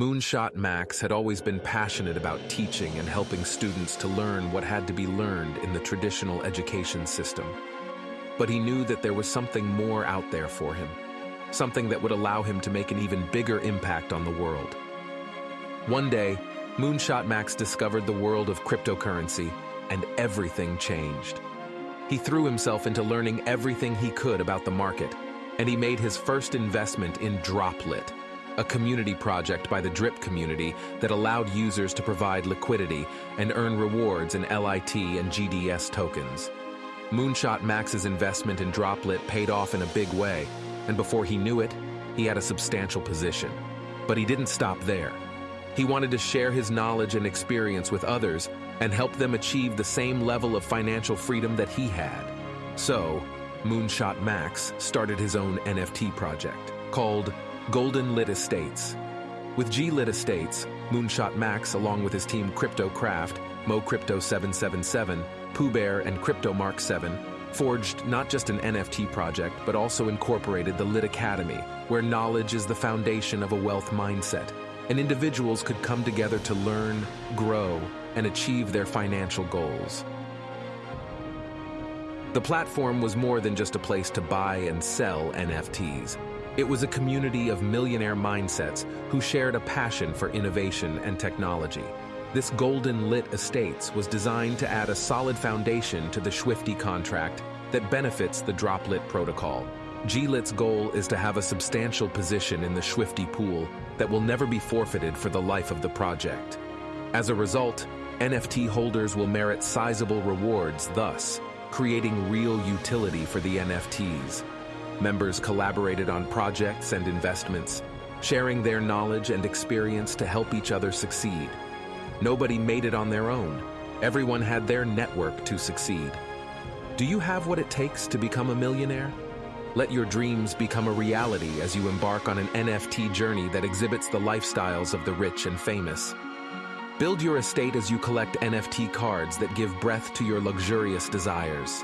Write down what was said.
Moonshot Max had always been passionate about teaching and helping students to learn what had to be learned in the traditional education system. But he knew that there was something more out there for him, something that would allow him to make an even bigger impact on the world. One day, Moonshot Max discovered the world of cryptocurrency, and everything changed. He threw himself into learning everything he could about the market, and he made his first investment in Droplet, a community project by the DRIP community that allowed users to provide liquidity and earn rewards in LIT and GDS tokens. Moonshot Max's investment in Droplet paid off in a big way, and before he knew it, he had a substantial position. But he didn't stop there. He wanted to share his knowledge and experience with others and help them achieve the same level of financial freedom that he had. So, Moonshot Max started his own NFT project called Golden Lit Estates. With G Lit Estates, Moonshot Max, along with his team CryptoCraft, MoCrypto777, Pooh Bear, and CryptoMark 7, forged not just an NFT project, but also incorporated the Lit Academy, where knowledge is the foundation of a wealth mindset, and individuals could come together to learn, grow, and achieve their financial goals. The platform was more than just a place to buy and sell NFTs. It was a community of millionaire mindsets who shared a passion for innovation and technology. This Golden Lit Estates was designed to add a solid foundation to the Swifty contract that benefits the Droplet protocol. GLIT's goal is to have a substantial position in the Swifty pool that will never be forfeited for the life of the project. As a result, NFT holders will merit sizable rewards, thus creating real utility for the NFTs. Members collaborated on projects and investments, sharing their knowledge and experience to help each other succeed. Nobody made it on their own. Everyone had their network to succeed. Do you have what it takes to become a millionaire? Let your dreams become a reality as you embark on an NFT journey that exhibits the lifestyles of the rich and famous. Build your estate as you collect NFT cards that give breath to your luxurious desires.